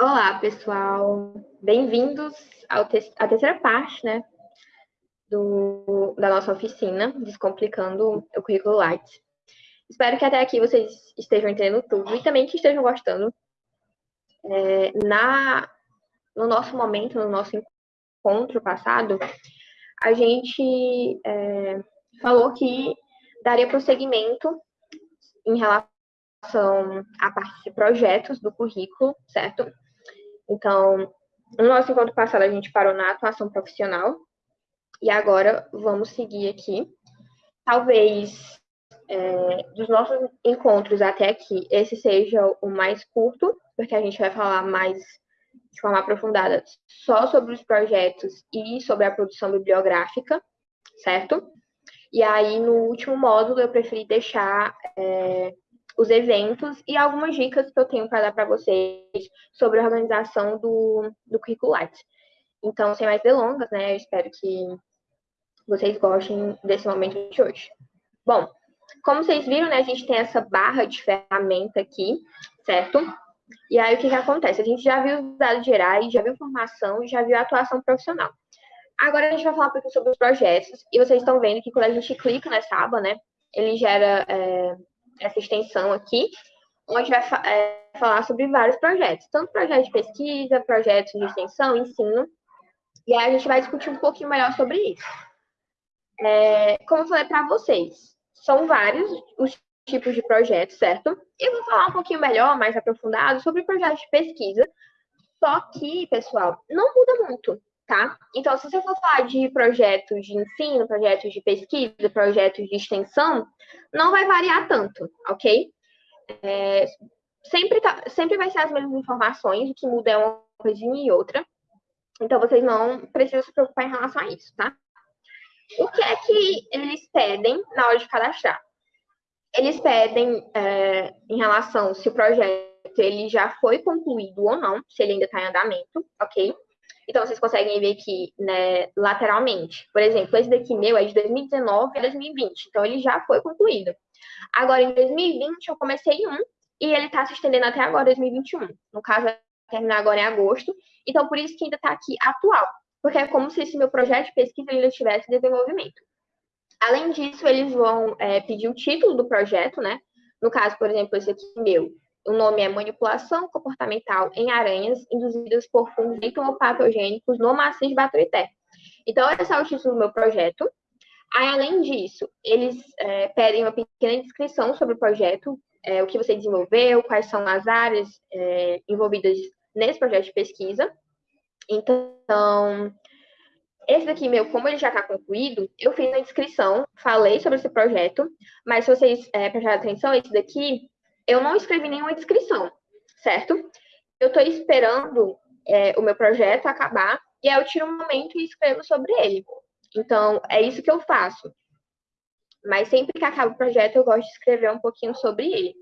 Olá, pessoal. Bem-vindos à terceira parte, né, do, da nossa oficina, Descomplicando o Currículo Lattes. Espero que até aqui vocês estejam entendendo tudo e também que estejam gostando. É, na, no nosso momento, no nosso encontro passado, a gente é, falou que daria prosseguimento em relação à parte de projetos do currículo, certo? Então, no nosso encontro passado, a gente parou na atuação profissional, e agora vamos seguir aqui. Talvez é, dos nossos encontros até aqui, esse seja o mais curto, porque a gente vai falar mais de forma aprofundada só sobre os projetos e sobre a produção bibliográfica, certo? E aí, no último módulo, eu preferi deixar é, os eventos e algumas dicas que eu tenho para dar para vocês sobre a organização do, do currículo Lattes. Então, sem mais delongas, né, eu espero que vocês gostem desse momento de hoje. Bom, como vocês viram, né, a gente tem essa barra de ferramenta aqui, certo? E aí, o que, que acontece? A gente já viu os dados gerais, já viu formação, já viu a atuação profissional. Agora a gente vai falar um pouquinho sobre os projetos. E vocês estão vendo que quando a gente clica nessa aba, né, ele gera é, essa extensão aqui, onde vai é, falar sobre vários projetos. Tanto projetos de pesquisa, projetos de extensão, ensino. E aí a gente vai discutir um pouquinho melhor sobre isso. É, como eu falei para vocês, são vários os tipos de projetos, certo? E eu vou falar um pouquinho melhor, mais aprofundado, sobre projetos de pesquisa. Só que, pessoal, não muda muito, tá? Então, se você for falar de projetos de ensino, projetos de pesquisa, projetos de extensão, não vai variar tanto, ok? É, sempre, tá, sempre vai ser as mesmas informações, o que muda é uma coisinha e outra. Então, vocês não precisam se preocupar em relação a isso, tá? O que é que eles pedem na hora de cadastrar? Eles pedem é, em relação se o projeto ele já foi concluído ou não, se ele ainda está em andamento, ok? Então, vocês conseguem ver aqui, né, lateralmente. Por exemplo, esse daqui meu é de 2019 a 2020, então ele já foi concluído. Agora, em 2020, eu comecei um e ele está se estendendo até agora, 2021. No caso, vai terminar agora em agosto. Então, por isso que ainda está aqui atual. Porque é como se esse meu projeto de pesquisa ainda estivesse em desenvolvimento. Além disso, eles vão é, pedir o título do projeto, né? No caso, por exemplo, esse aqui meu, o nome é Manipulação Comportamental em Aranhas Induzidas por Fungos Entomopatogênicos no Maciço de Baturité. Então, esse é o título do meu projeto. Aí, além disso, eles é, pedem uma pequena descrição sobre o projeto, é, o que você desenvolveu, quais são as áreas é, envolvidas nesse projeto de pesquisa. Então, esse daqui meu, como ele já está concluído, eu fiz a descrição, falei sobre esse projeto, mas se vocês é, prestarem atenção, esse daqui eu não escrevi nenhuma descrição, certo? Eu estou esperando é, o meu projeto acabar e aí eu tiro um momento e escrevo sobre ele. Então, é isso que eu faço. Mas sempre que acaba o projeto, eu gosto de escrever um pouquinho sobre ele.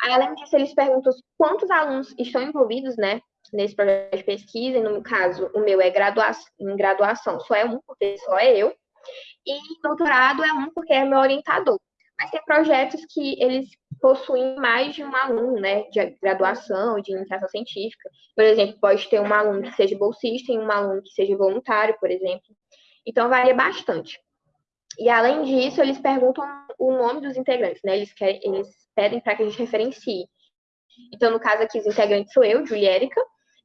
Além disso, eles perguntam quantos alunos estão envolvidos, né, nesse projeto de pesquisa, e no caso, o meu é graduação, em graduação, só é um, porque só é eu, e doutorado é um, porque é meu orientador. Mas tem projetos que eles possuem mais de um aluno, né, de graduação, de iniciação científica. Por exemplo, pode ter um aluno que seja bolsista e um aluno que seja voluntário, por exemplo. Então, varia bastante. E, além disso, eles perguntam o nome dos integrantes, né, eles, querem, eles pedem para que a gente referencie. Então, no caso aqui, os integrantes sou eu, Juliérica,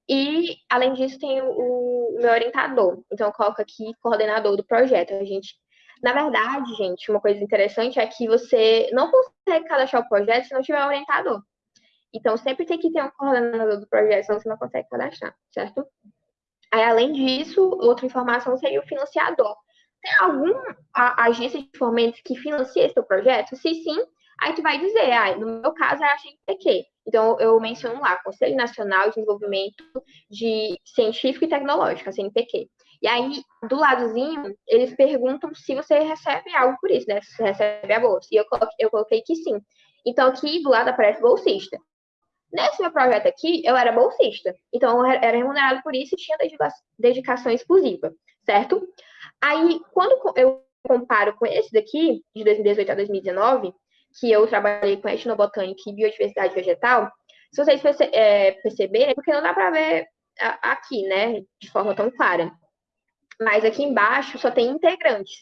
e, além disso, tem o, o meu orientador. Então, eu coloco aqui coordenador do projeto. A gente na verdade, gente, uma coisa interessante é que você não consegue cadastrar o projeto se não tiver um orientador. Então, sempre tem que ter um coordenador do projeto, senão você não consegue cadastrar, certo? Aí, além disso, outra informação seria o financiador. Tem alguma agência de fomentos que financia esse projeto? Se sim, aí tu vai dizer, ah, no meu caso é a CNPq. Então, eu menciono lá, Conselho Nacional de Desenvolvimento de Científico e Tecnológico, a CNPq. E aí, do ladozinho, eles perguntam se você recebe algo por isso, né? Se você recebe a bolsa. E eu coloquei, eu coloquei que sim. Então, aqui do lado aparece bolsista. Nesse meu projeto aqui, eu era bolsista. Então, eu era remunerado por isso e tinha dedicação exclusiva, certo? Aí, quando eu comparo com esse daqui, de 2018 a 2019, que eu trabalhei com etnobotânica e biodiversidade vegetal, Se vocês perce é, perceberem, porque não dá para ver aqui, né, de forma tão clara. Mas aqui embaixo só tem integrantes.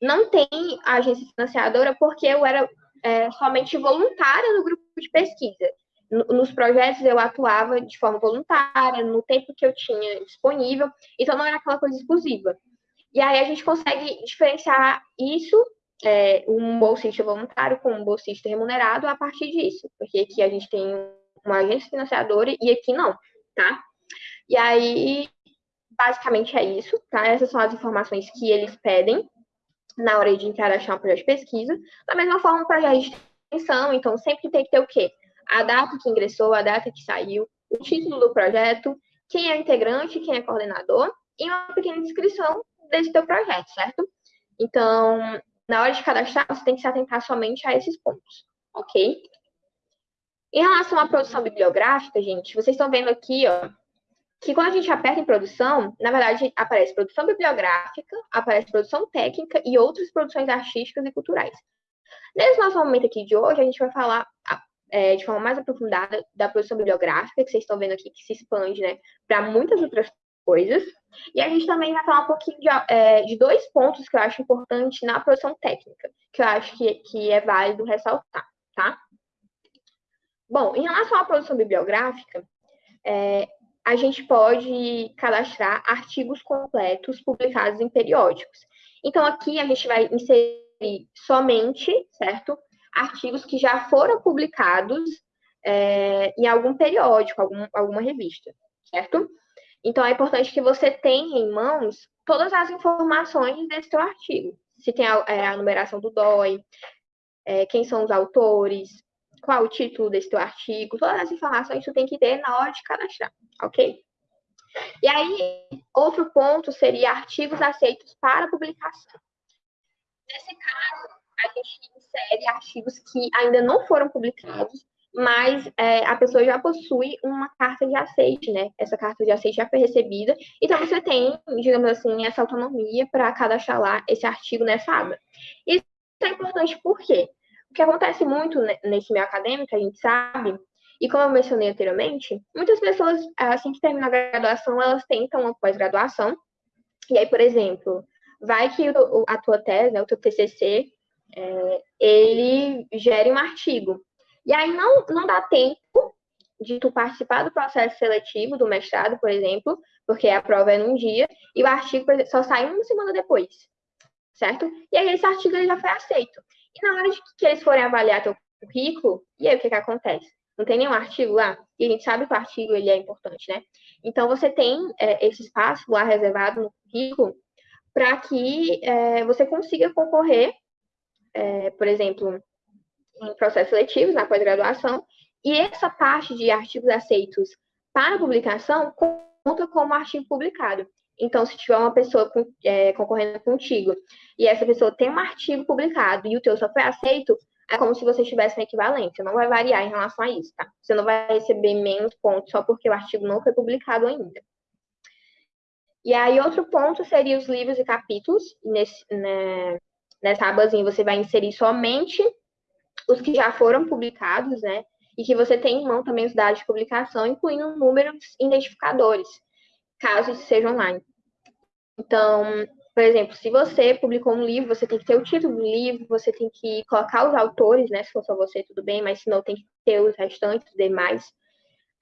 Não tem agência financiadora porque eu era é, somente voluntária no grupo de pesquisa. Nos projetos eu atuava de forma voluntária, no tempo que eu tinha disponível, então não era aquela coisa exclusiva. E aí a gente consegue diferenciar isso, é, um bolsista voluntário com um bolsista remunerado, a partir disso, porque aqui a gente tem uma agência financiadora e aqui não, tá? E aí, basicamente é isso, tá? Essas são as informações que eles pedem na hora de encaixar um projeto de pesquisa. Da mesma forma, o projeto de extensão, então sempre tem que ter o quê? A data que ingressou, a data que saiu, o título do projeto, quem é integrante, quem é coordenador, e uma pequena descrição desse teu projeto, certo? Então, na hora de cadastrar, você tem que se atentar somente a esses pontos, ok? Em relação à produção bibliográfica, gente, vocês estão vendo aqui, ó, que quando a gente aperta em produção, na verdade, aparece produção bibliográfica, aparece produção técnica e outras produções artísticas e culturais. Nesse nosso momento aqui de hoje, a gente vai falar é, de forma mais aprofundada da produção bibliográfica, que vocês estão vendo aqui, que se expande né, para muitas outras coisas. E a gente também vai falar um pouquinho de, é, de dois pontos que eu acho importante na produção técnica, que eu acho que, que é válido ressaltar, tá? Bom, em relação à produção bibliográfica, é, a gente pode cadastrar artigos completos publicados em periódicos. Então, aqui a gente vai inserir somente, certo? Artigos que já foram publicados é, em algum periódico, algum, alguma revista, certo? Então, é importante que você tenha em mãos todas as informações desse seu artigo. Se tem a, é, a numeração do DOI, é, quem são os autores, qual o título desse teu artigo, todas as informações tu tem que ter na hora de cadastrar, ok? E aí, outro ponto seria artigos aceitos para publicação. Nesse caso, a gente insere artigos que ainda não foram publicados, mas é, a pessoa já possui uma carta de aceite, né? Essa carta de aceite já foi recebida, então você tem, digamos assim, essa autonomia para cadastrar lá esse artigo nessa aba. Isso é importante por quê? O que acontece muito nesse meio acadêmico, a gente sabe, e como eu mencionei anteriormente, muitas pessoas, assim que terminam a graduação, elas tentam uma pós-graduação. E aí, por exemplo, vai que a tua tese, né, o teu TCC, é, ele gere um artigo. E aí não, não dá tempo de tu participar do processo seletivo do mestrado, por exemplo, porque a prova é num dia, e o artigo só sai uma semana depois, certo? E aí esse artigo ele já foi aceito. E na hora de que eles forem avaliar teu currículo, e aí o que, que acontece? Não tem nenhum artigo lá? E a gente sabe que o artigo ele é importante, né? Então, você tem é, esse espaço lá reservado no currículo para que é, você consiga concorrer, é, por exemplo, em processos seletivos, na pós-graduação, e essa parte de artigos aceitos para publicação conta como artigo publicado. Então, se tiver uma pessoa é, concorrendo contigo e essa pessoa tem um artigo publicado e o teu só foi aceito, é como se você estivesse na equivalência. Não vai variar em relação a isso, tá? Você não vai receber menos pontos só porque o artigo não foi publicado ainda. E aí, outro ponto seria os livros e capítulos. Nesse, né, nessa abazinha, você vai inserir somente os que já foram publicados, né? E que você tem em mão também os dados de publicação, incluindo números identificadores, caso seja online. Então, por exemplo, se você publicou um livro, você tem que ter o título do livro, você tem que colocar os autores, né? Se for só você, tudo bem, mas se não, tem que ter os restantes, os demais.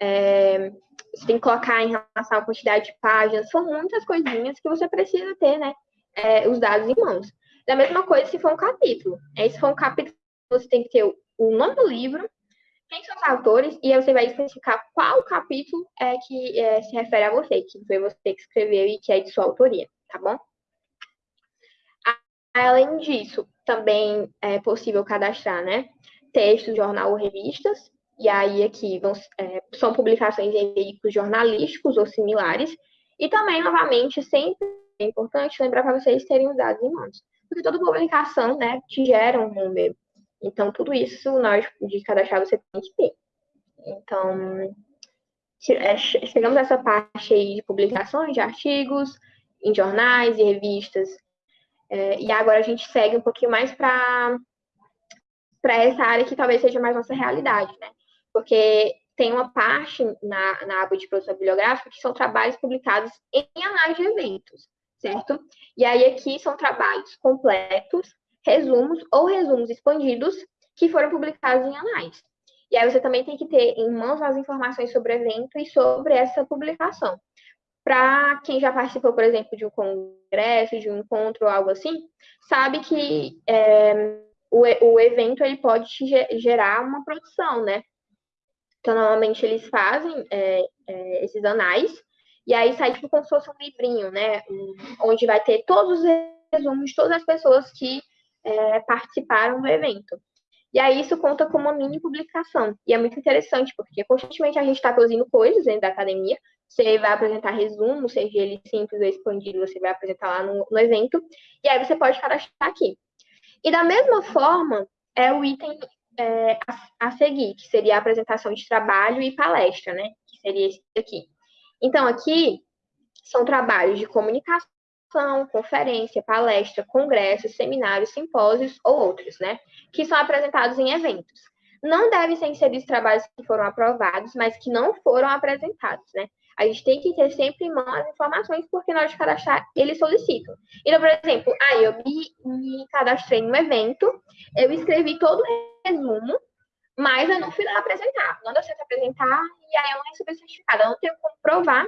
É, você tem que colocar em relação à quantidade de páginas, são muitas coisinhas que você precisa ter, né? É, os dados em mãos. Da mesma coisa se for um capítulo. É, se for um capítulo, você tem que ter o nome do livro, quem são os autores, e aí você vai especificar qual capítulo é que é, se refere a você, que foi você que escreveu e que é de sua autoria, tá bom? Além disso, também é possível cadastrar, né? Textos, jornal ou revistas. E aí aqui vão, é, são publicações em veículos jornalísticos ou similares. E também, novamente, sempre é importante lembrar para vocês terem os dados em mãos. Porque toda publicação, né, te gera um número. Então, tudo isso, na hora de cadastrar, você tem que ter. Então, é, chegamos a essa parte aí de publicações de artigos em jornais e revistas é, e agora a gente segue um pouquinho mais para essa área que talvez seja mais nossa realidade, né? Porque tem uma parte na, na aba de produção bibliográfica que são trabalhos publicados em análise de eventos, certo? E aí aqui são trabalhos completos, resumos ou resumos expandidos que foram publicados em anais. E aí você também tem que ter em mãos as informações sobre o evento e sobre essa publicação. Para quem já participou, por exemplo, de um congresso, de um encontro ou algo assim, sabe que é, o, o evento ele pode gerar uma produção, né? Então, normalmente eles fazem é, é, esses anais, e aí sai tipo como se fosse um livrinho, né? Onde vai ter todos os resumos de todas as pessoas que é, participaram do evento. E aí isso conta como uma mini publicação. E é muito interessante, porque constantemente a gente está produzindo coisas dentro da academia. Você vai apresentar resumo, seja ele simples ou expandido, você vai apresentar lá no, no evento. E aí você pode cadastrar aqui. E da mesma forma, é o item é, a, a, seguir, que seria a apresentação de trabalho e palestra, né? Que seria esse aqui. Então, aqui são trabalhos de comunicação, conferência, palestra, congressos, seminários, simpósios ou outros, né? Que são apresentados em eventos. Não devem ser inseridos trabalhos que foram aprovados, mas que não foram apresentados, né? A gente tem que ter sempre em mão as informações, porque na hora de cadastrar, eles solicitam. Então, por exemplo, aí eu me, me cadastrei no evento, eu escrevi todo o resumo, mas eu não fui lá apresentar. Não deu certo apresentar, e aí eu não recebi certificado. Eu não tenho como provar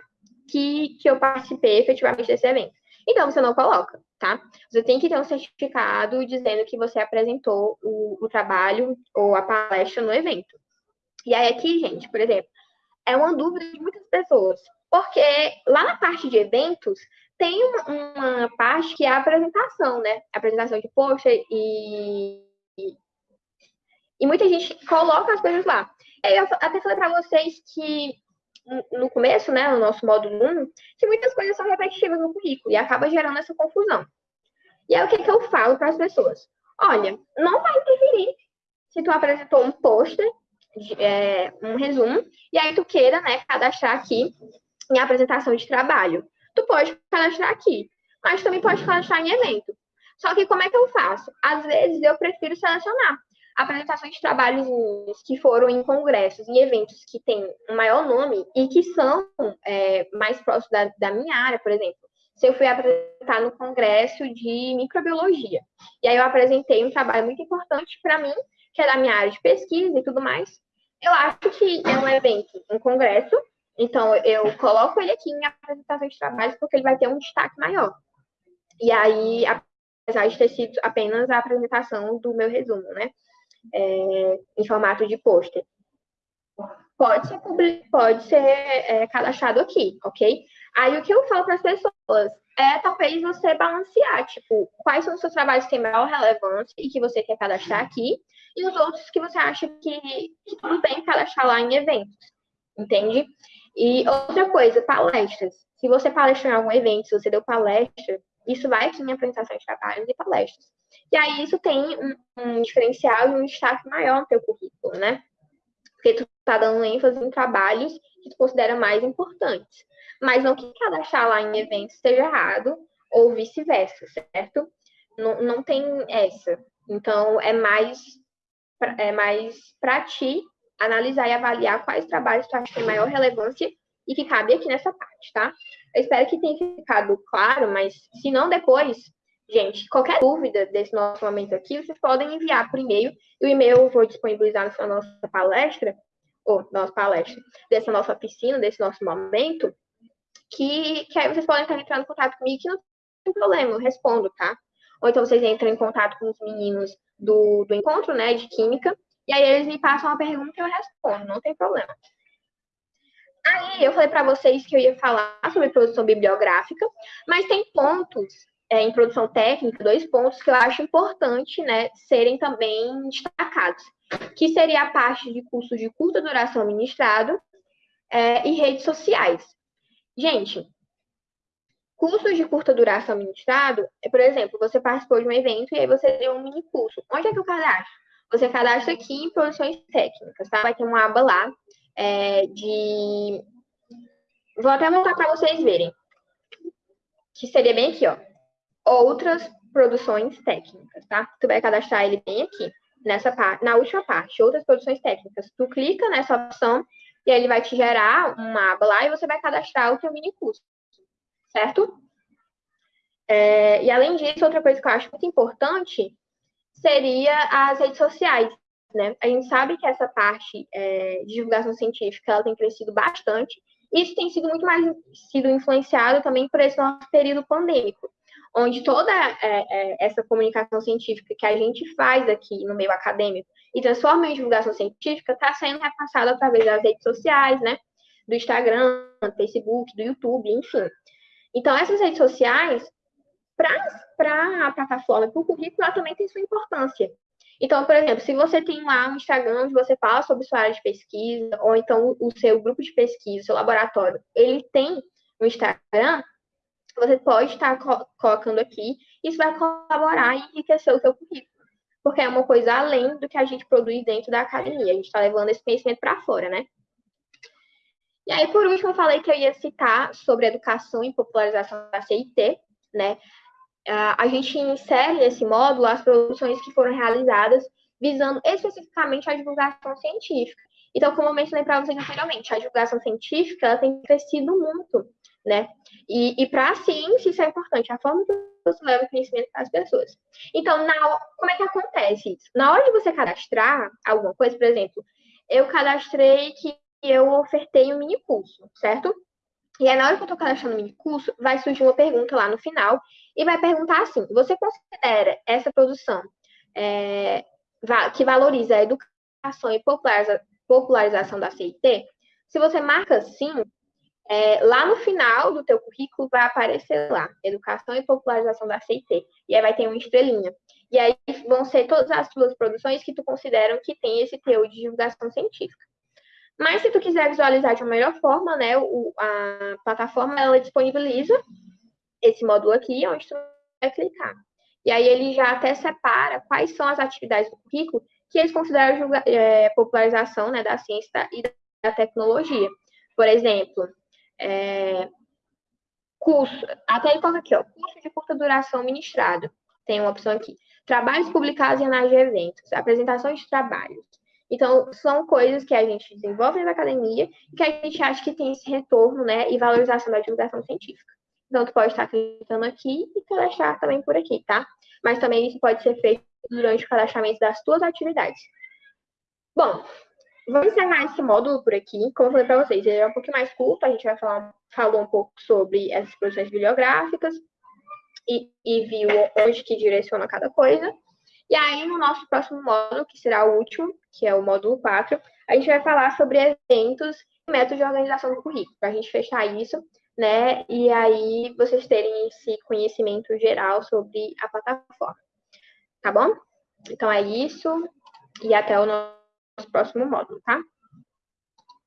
que, que eu participei efetivamente desse evento. Então, você não coloca, tá? Você tem que ter um certificado dizendo que você apresentou o, o trabalho ou a palestra no evento. E aí, aqui, gente, por exemplo, é uma dúvida de muitas pessoas, porque lá na parte de eventos tem uma, uma parte que é a apresentação, né? A apresentação de post e, e muita gente coloca as coisas lá. Eu até falei para vocês que no começo, né, no nosso módulo 1, que muitas coisas são repetitivas no currículo e acaba gerando essa confusão. E aí o que, que eu falo para as pessoas? Olha, não vai interferir se tu apresentou um pôster é, um resumo, e aí tu queira, né, cadastrar aqui em apresentação de trabalho. Tu pode cadastrar aqui, mas também pode cadastrar em evento. Só que como é que eu faço? Às vezes eu prefiro selecionar apresentações de trabalhos que foram em congressos, em eventos que têm um maior nome e que são é, mais próximos da, da minha área, por exemplo. Se eu fui apresentar no congresso de microbiologia, e aí eu apresentei um trabalho muito importante para mim, que é da minha área de pesquisa e tudo mais, eu acho que é um evento, um congresso, então eu coloco ele aqui em apresentação de trabalhos porque ele vai ter um destaque maior. E aí, apesar de ter sido apenas a apresentação do meu resumo, né? É, em formato de pôster. Pode ser, pode ser é, cadastrado aqui, ok? Aí o que eu falo para as pessoas é talvez você balancear, tipo, quais são os seus trabalhos que têm maior relevância e que você quer cadastrar aqui, e os outros que você acha que, que tudo bem cadastrar lá em eventos, entende? E outra coisa, palestras. Se você palestrou em algum evento, se você deu palestra, isso vai aqui em apresentação de trabalhos e palestras. E aí isso tem um, um diferencial e um destaque maior no teu currículo, né? Porque tu tá dando ênfase em trabalhos que tu considera mais importantes. Mas não que cadastrar lá em eventos esteja errado, ou vice-versa, certo? Não, não tem essa. Então, é mais é mais para ti analisar e avaliar quais trabalhos tu acha que tem maior relevância e que cabe aqui nessa parte, tá? Eu espero que tenha ficado claro, mas se não depois, gente, qualquer dúvida desse nosso momento aqui, vocês podem enviar por e-mail. E o e-mail eu vou disponibilizar na nossa palestra, ou nossa palestra, dessa nossa piscina, desse nosso momento, que, que aí vocês podem estar entrando em contato comigo, que não tem problema, eu respondo, tá? Ou então vocês entram em contato com os meninos do, do encontro, né, de química, e aí eles me passam uma pergunta e eu respondo, não tem problema. Eu falei para vocês que eu ia falar sobre produção bibliográfica, mas tem pontos é, em produção técnica, dois pontos que eu acho importante, né, serem também destacados, que seria a parte de cursos de curta duração ministrado é, e redes sociais. Gente, Cursos de curta duração ministrado, é, por exemplo, você participou de um evento e aí você deu um mini curso. Onde é que eu cadastro? Você cadastra aqui em produções técnicas, tá? Vai ter uma aba lá é, de. Vou até montar para vocês verem. Que seria bem aqui, ó. Outras produções técnicas, tá? Tu vai cadastrar ele bem aqui, nessa parte, na última parte, outras produções técnicas. Tu clica nessa opção e aí ele vai te gerar uma aba lá e você vai cadastrar o seu mini curso, certo? É, e além disso, outra coisa que eu acho muito importante seria as redes sociais, né? A gente sabe que essa parte é, de divulgação científica ela tem crescido bastante. Isso tem sido muito mais sido influenciado também por esse nosso período pandêmico, onde toda é, é, essa comunicação científica que a gente faz aqui no meio acadêmico e transforma em divulgação científica está sendo repassada através das redes sociais, né? Do Instagram, do Facebook, do YouTube, enfim. Então, essas redes sociais, para a plataforma, para o currículo, ela também tem sua importância. Então, por exemplo, se você tem lá um Instagram onde você fala sobre sua área de pesquisa, ou então o seu grupo de pesquisa, seu laboratório, ele tem um Instagram, você pode estar colocando aqui, isso vai colaborar e enriquecer o seu currículo porque é uma coisa além do que a gente produz dentro da academia. A gente está levando esse conhecimento para fora, né? E aí, por último, eu falei que eu ia citar sobre educação e popularização da CIT, né? A gente insere nesse módulo as produções que foram realizadas visando especificamente a divulgação científica. Então, como eu mencionei para vocês anteriormente, a divulgação científica tem crescido muito, né? E, e para a ciência isso é importante, a forma que você leva conhecimento para as pessoas. Então, na, como é que acontece isso? Na hora de você cadastrar alguma coisa, por exemplo, eu cadastrei que eu ofertei um mini curso, certo? E aí, na hora que eu estou cadastrando o mini curso, vai surgir uma pergunta lá no final e vai perguntar assim: você considera essa produção é, que valoriza a educação e popularização da CIT? Se você marca sim, é, lá no final do teu currículo vai aparecer lá, Educação e Popularização da CIT. E aí vai ter uma estrelinha. E aí vão ser todas as tuas produções que tu consideram que tem esse teu de divulgação científica. Mas se tu quiser visualizar de uma melhor forma, né, o, a plataforma ela disponibiliza esse módulo aqui, onde tu vai clicar. E aí ele já até separa quais são as atividades do currículo que eles consideram é, popularização né, da ciência e da tecnologia. Por exemplo, é, curso, até ele coloca aqui, ó, curso de curta duração ministrado. Tem uma opção aqui. Trabalhos publicados em anais de eventos, apresentações de trabalhos. Então, são coisas que a gente desenvolve na academia e que a gente acha que tem esse retorno, né, e valorização da divulgação científica. Então, tu pode estar clicando aqui e cadastrar também por aqui, tá? Mas também isso pode ser feito durante o cadastramento das tuas atividades. Bom, Vamos encerrar esse módulo por aqui. Como eu falei para vocês, ele é um pouquinho mais curto, a gente vai falar falou um pouco sobre essas produções bibliográficas e, e viu onde que direciona cada coisa. E aí, no nosso próximo módulo, que será o último, que é o módulo 4, a gente vai falar sobre eventos e métodos de organização do currículo, para a gente fechar isso, né? E aí vocês terem esse conhecimento geral sobre a plataforma. Tá bom? Então é isso, e até o nosso próximo módulo, tá?